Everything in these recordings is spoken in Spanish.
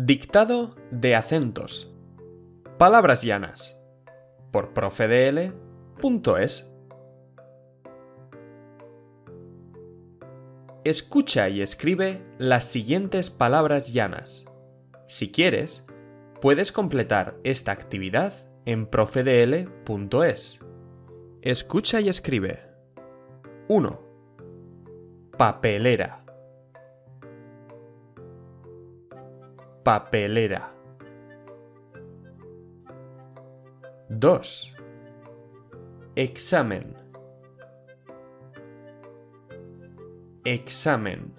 Dictado de acentos. Palabras llanas. Por profedl.es. Escucha y escribe las siguientes palabras llanas. Si quieres, puedes completar esta actividad en profedl.es. Escucha y escribe. 1. Papelera. Papelera. 2. Examen. Examen.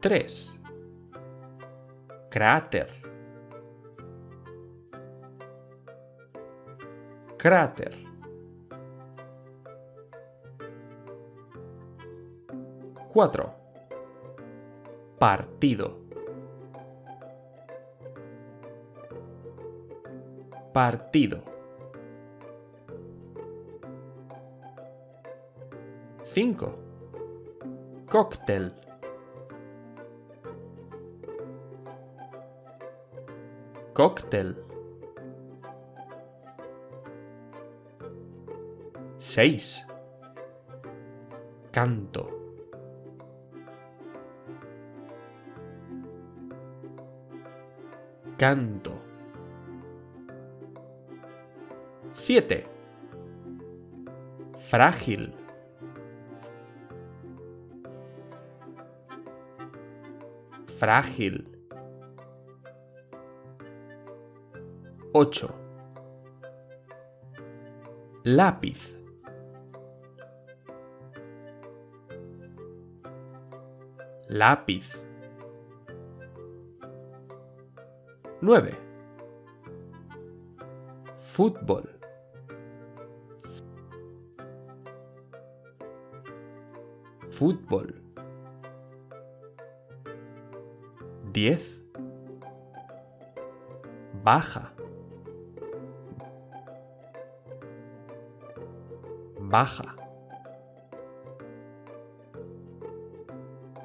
3. Cráter. Cráter. 4. Partido. Partido. 5. Cóctel. Cóctel. 6. Canto. Canto. 7. Frágil. Frágil. 8. Lápiz. Lápiz. 9. Fútbol. Fútbol. 10. Baja. Baja.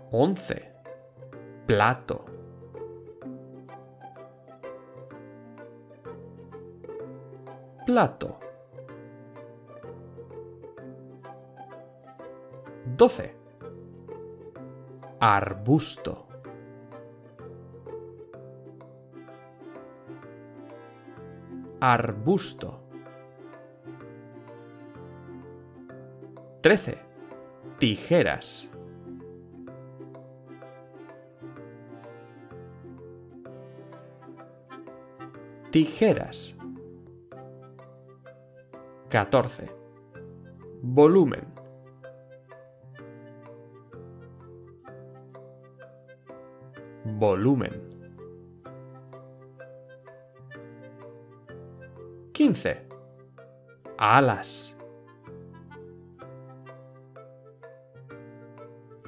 11. Plato. Plato. 12. Arbusto. Arbusto. 13. Tijeras. Tijeras. 14. Volumen. Volumen. 15. Alas.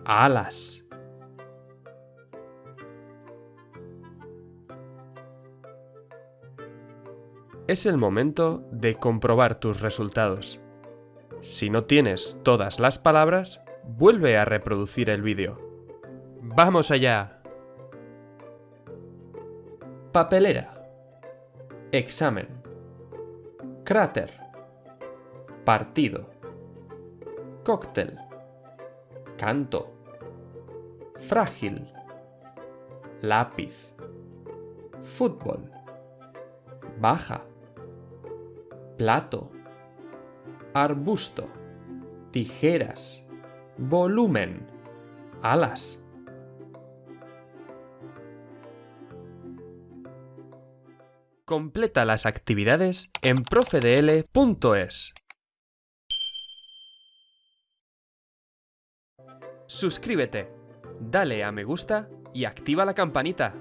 Alas. Es el momento de comprobar tus resultados. Si no tienes todas las palabras, vuelve a reproducir el vídeo. ¡Vamos allá! Papelera. Examen. Cráter. Partido. Cóctel. Canto. Frágil. Lápiz. Fútbol. Baja. Plato. Arbusto. Tijeras. Volumen. Alas. Completa las actividades en profedl.es. Suscríbete, dale a me gusta y activa la campanita.